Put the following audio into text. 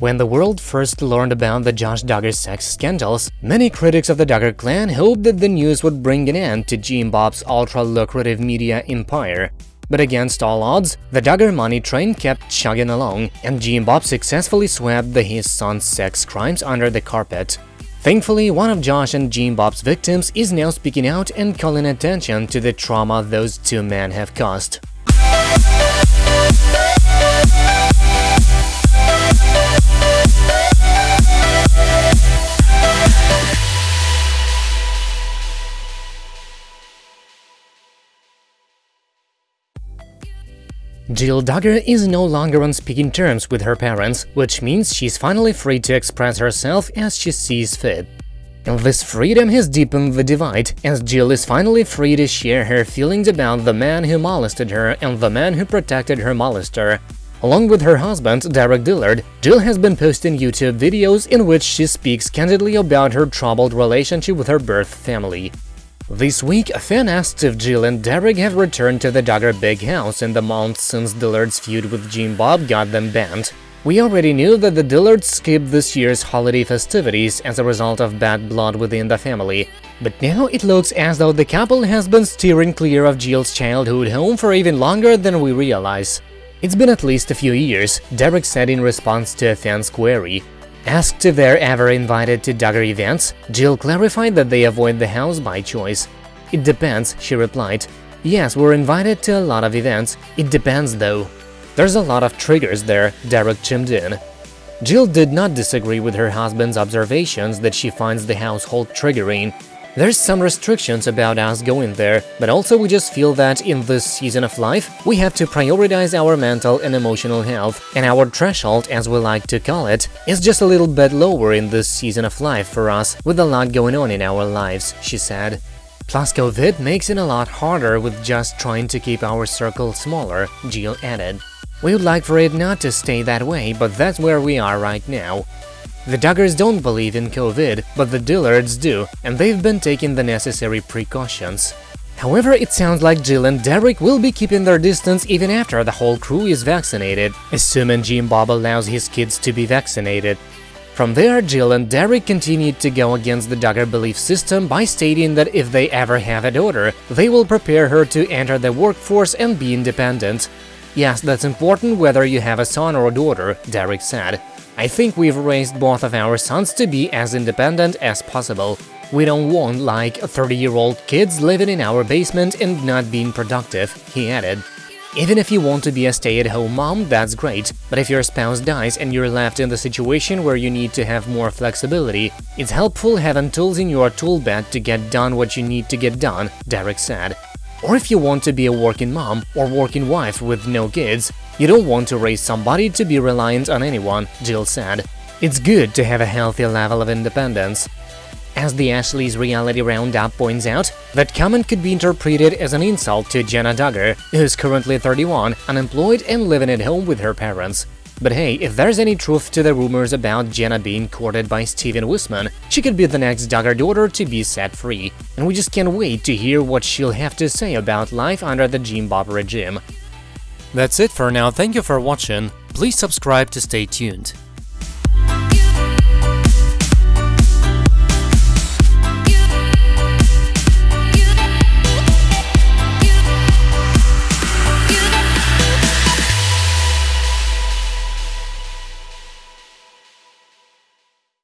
When the world first learned about the Josh Duggar sex scandals, many critics of the Duggar clan hoped that the news would bring an end to Jim Bob's ultra-lucrative media empire. But against all odds, the Duggar money train kept chugging along, and Jim Bob successfully swept the his son's sex crimes under the carpet. Thankfully, one of Josh and Jim Bob's victims is now speaking out and calling attention to the trauma those two men have caused. Jill Duggar is no longer on speaking terms with her parents, which means she's finally free to express herself as she sees fit. And this freedom has deepened the divide, as Jill is finally free to share her feelings about the man who molested her and the man who protected her molester. Along with her husband, Derick Dillard, Jill has been posting YouTube videos in which she speaks candidly about her troubled relationship with her birth family. This week, a fan asked if Jill and Derick have returned to the Duggar big house in the months since Dillard's feud with Jim Bob got them banned. We already knew that the Dillards skipped this year's holiday festivities as a result of bad blood within the family, but now it looks as though the couple has been steering clear of Jill's childhood home for even longer than we realize. It's been at least a few years, Derick said in response to a fan's query. Asked if they're ever invited to Duggar events, Jill clarified that they avoid the house by choice. It depends, she replied. Yes, we're invited to a lot of events, it depends though. There's a lot of triggers there, Derick chimed in. Jill did not disagree with her husband's observations that she finds the household triggering, there's some restrictions about us going there, but also we just feel that in this season of life, we have to prioritize our mental and emotional health, and our threshold, as we like to call it, is just a little bit lower in this season of life for us, with a lot going on in our lives, she said. Plus, COVID makes it a lot harder with just trying to keep our circle smaller, Jill added. We would like for it not to stay that way, but that's where we are right now. The Duggars don't believe in COVID, but the Dillards do, and they've been taking the necessary precautions. However, it sounds like Jill and Derick will be keeping their distance even after the whole crew is vaccinated, assuming Jim Bob allows his kids to be vaccinated. From there, Jill and Derick continued to go against the Duggar belief system by stating that if they ever have a daughter, they will prepare her to enter the workforce and be independent. Yes, that's important whether you have a son or a daughter, Derick said. I think we've raised both of our sons to be as independent as possible. We don't want like 30-year-old kids living in our basement and not being productive, he added. Even if you want to be a stay-at-home mom, that's great, but if your spouse dies and you're left in the situation where you need to have more flexibility, it's helpful having tools in your tool belt to get done what you need to get done, Derick said. Or if you want to be a working mom or working wife with no kids, you don't want to raise somebody to be reliant on anyone, Jill said. It's good to have a healthy level of independence. As the Ashley's Reality Roundup points out, that comment could be interpreted as an insult to Jenna Duggar, who's currently 31, unemployed and living at home with her parents. But hey, if there's any truth to the rumors about Jenna being courted by Stephen Wissmann, she could be the next Duggar daughter to be set free, and we just can't wait to hear what she'll have to say about life under the Jim Bob regime. That's it for now, thank you for watching, please subscribe to stay tuned.